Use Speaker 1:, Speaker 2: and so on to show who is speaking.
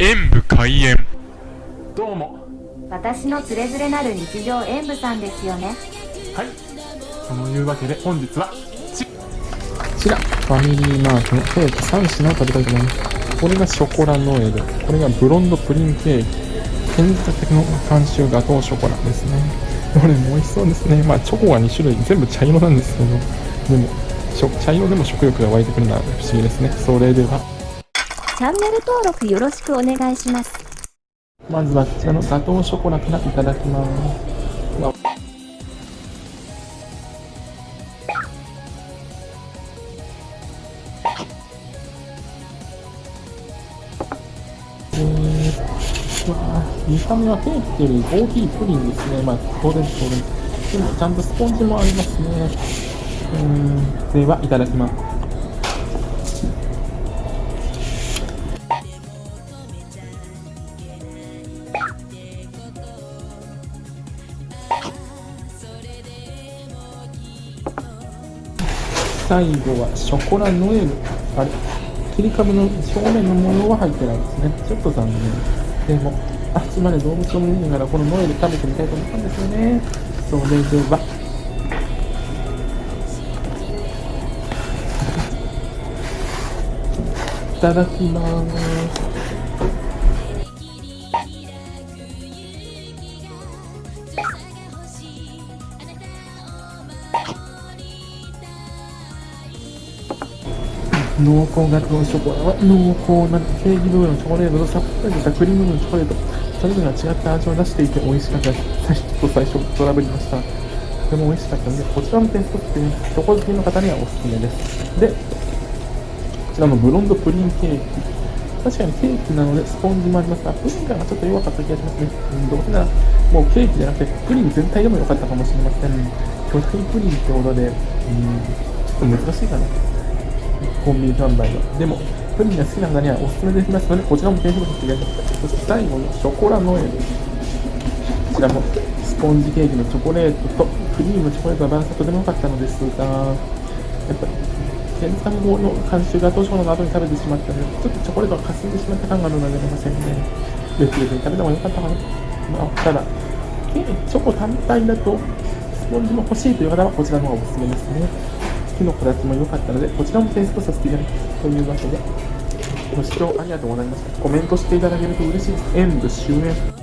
Speaker 1: 演武開演
Speaker 2: どうも
Speaker 3: 私のつれづれなる日常演舞さんですよね
Speaker 2: はいそのいうわけで本日はち
Speaker 4: こちら、ファミリーマートのケーキ3品を食べたいと思います。これがショコラノエル、これがブロンドプリンケーキ、建設の監修ガトーショコラですね。どれも美味しそうですね。まあ、チョコが2種類、全部茶色なんですけど、でも、茶色でも食欲が湧いてくるのは不思議ですね。それでは、
Speaker 3: チャンネル登録よろしくお願いします
Speaker 4: まずはこちらのガトーショコラからいただきます。えー、うわー見た目はケーキというより大きいプリンですね。まあ、当然当然。でも、ちゃんとスポンジもありますね。うん、では、いただきます。最後はショコラノエル。あれ？切り株の表面の模様は入ってないですね。ちょっと残念。でも、あっちまで動物を見ながらこのノエル食べてみたいと思ったんですよね。それでは。いただきます。濃厚ガトーショコラは濃厚なケーキ部分のチョコレート。とさっぱりしたクリームのチョコレートそれぞれが違った味を出していて美味しかったです最初最初トラブりましたとても美味しかったのでこちらのテイストってチョコ好きの方にはおすすめですでこちらのブロンドプリンケーキ確かにケーキなのでスポンジもありますがプリン感がちょっと弱かった気がしますね、うん、どうせならもうケーキじゃなくてプリン全体でも良かったかもしれません巨大プリンってことでうんちょっと難しいかな。コンビニ販売の。でも、プリンが好きな方にはおすすめできますので、こちらも検索していただきます。そして最後のショコラノエル。こちらもスポンジケーキのチョコレートとクリームチョコレートのバランスがとても良かったのですが、やっぱり、検査後の監修がどうしようの後に食べてしまったので、ちょっとチョコレートが霞んでしまった感があるのでありませんね。別々に食べた方が良かったかな。まあ、ただ、チョコ単体だと、スポンジも欲しいという方はこちらの方がおすすめですね。木の形も良かったので、こちらもテイストさせていただきます。というわけで、ご視聴ありがとうございました。コメントしていただけると嬉しいです。演武終演。